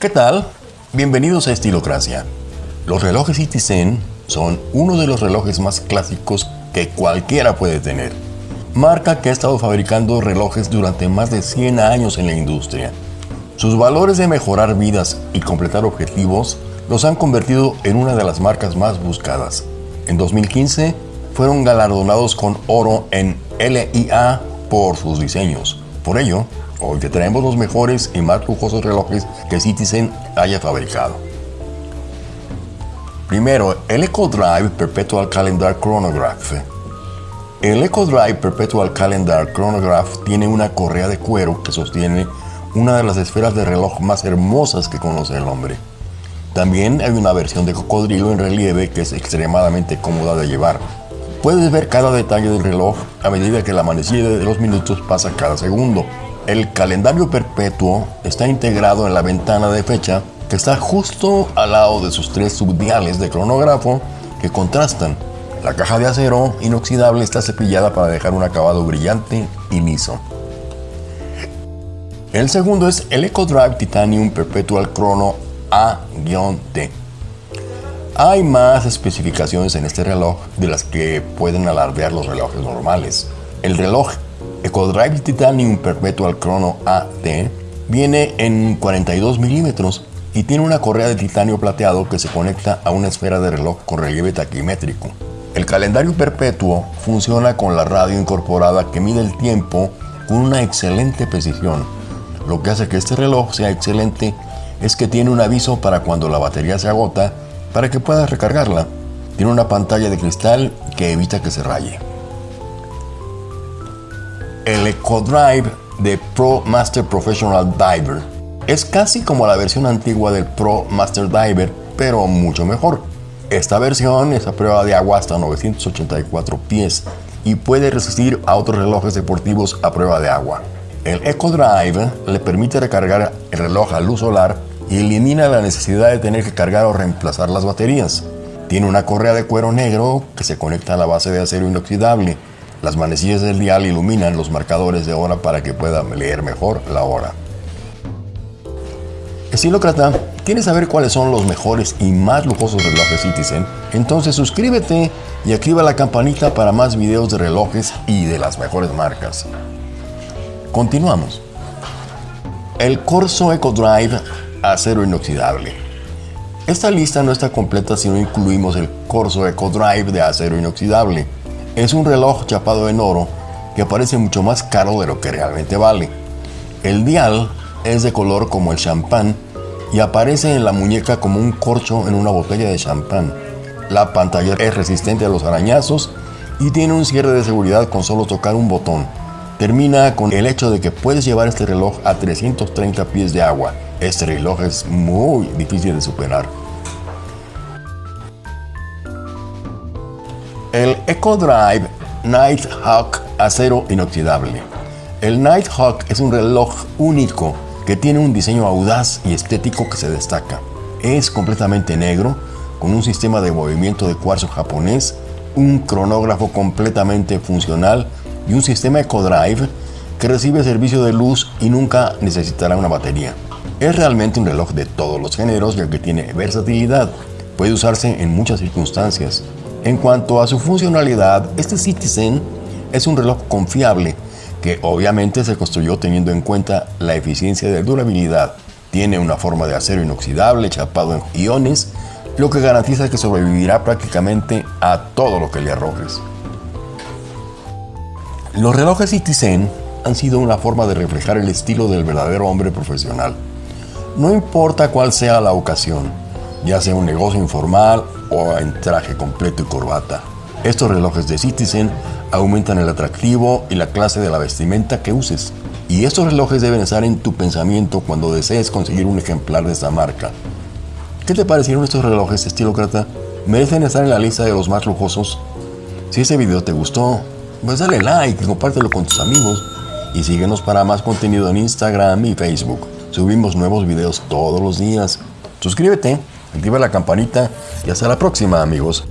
¿Qué tal? Bienvenidos a Estilocracia. Los relojes Citizen son uno de los relojes más clásicos que cualquiera puede tener. Marca que ha estado fabricando relojes durante más de 100 años en la industria. Sus valores de mejorar vidas y completar objetivos los han convertido en una de las marcas más buscadas. En 2015 fueron galardonados con oro en LIA por sus diseños. Por ello, hoy te traemos los mejores y más lujosos relojes que Citizen haya fabricado. Primero, el EcoDrive Perpetual Calendar Chronograph. El EcoDrive Perpetual Calendar Chronograph tiene una correa de cuero que sostiene una de las esferas de reloj más hermosas que conoce el hombre. También hay una versión de cocodrilo en relieve que es extremadamente cómoda de llevar. Puedes ver cada detalle del reloj a medida que la manecilla de los minutos pasa cada segundo. El calendario perpetuo está integrado en la ventana de fecha que está justo al lado de sus tres subdiales de cronógrafo que contrastan. La caja de acero inoxidable está cepillada para dejar un acabado brillante y liso. El segundo es el EcoDrive Titanium Perpetual Chrono A-T. Hay más especificaciones en este reloj de las que pueden alardear los relojes normales. El reloj EcoDrive Titanium Perpetual Chrono AT viene en 42 milímetros y tiene una correa de titanio plateado que se conecta a una esfera de reloj con relieve taquimétrico. El calendario perpetuo funciona con la radio incorporada que mide el tiempo con una excelente precisión lo que hace que este reloj sea excelente es que tiene un aviso para cuando la batería se agota para que puedas recargarla. Tiene una pantalla de cristal que evita que se raye. El EcoDrive de Pro Master Professional Diver es casi como la versión antigua del Pro Master Diver, pero mucho mejor. Esta versión es a prueba de agua hasta 984 pies y puede resistir a otros relojes deportivos a prueba de agua. El EcoDrive le permite recargar el reloj a luz solar y elimina la necesidad de tener que cargar o reemplazar las baterías. Tiene una correa de cuero negro que se conecta a la base de acero inoxidable. Las manecillas del dial iluminan los marcadores de hora para que pueda leer mejor la hora. Estilócrata, ¿quieres saber cuáles son los mejores y más lujosos relojes Citizen? Entonces suscríbete y activa la campanita para más videos de relojes y de las mejores marcas. Continuamos. El Corso EcoDrive acero inoxidable. Esta lista no está completa si no incluimos el Corso EcoDrive de acero inoxidable. Es un reloj chapado en oro que parece mucho más caro de lo que realmente vale. El dial es de color como el champán y aparece en la muñeca como un corcho en una botella de champán. La pantalla es resistente a los arañazos y tiene un cierre de seguridad con solo tocar un botón termina con el hecho de que puedes llevar este reloj a 330 pies de agua. Este reloj es muy difícil de superar. El EcoDrive Nighthawk acero inoxidable. El Nighthawk es un reloj único que tiene un diseño audaz y estético que se destaca. Es completamente negro, con un sistema de movimiento de cuarzo japonés, un cronógrafo completamente funcional y un sistema EcoDrive que recibe servicio de luz y nunca necesitará una batería. Es realmente un reloj de todos los géneros ya que tiene versatilidad. Puede usarse en muchas circunstancias. En cuanto a su funcionalidad, este Citizen es un reloj confiable que obviamente se construyó teniendo en cuenta la eficiencia de durabilidad. Tiene una forma de acero inoxidable chapado en iones, lo que garantiza que sobrevivirá prácticamente a todo lo que le arrojes. Los relojes Citizen han sido una forma de reflejar el estilo del verdadero hombre profesional. No importa cuál sea la ocasión, ya sea un negocio informal o en traje completo y corbata. Estos relojes de Citizen aumentan el atractivo y la clase de la vestimenta que uses. Y estos relojes deben estar en tu pensamiento cuando desees conseguir un ejemplar de esta marca. ¿Qué te parecieron estos relojes estilócrata? ¿Merecen estar en la lista de los más lujosos? Si este video te gustó, pues dale like, compártelo con tus amigos y síguenos para más contenido en Instagram y Facebook. Subimos nuevos videos todos los días. Suscríbete, activa la campanita y hasta la próxima amigos.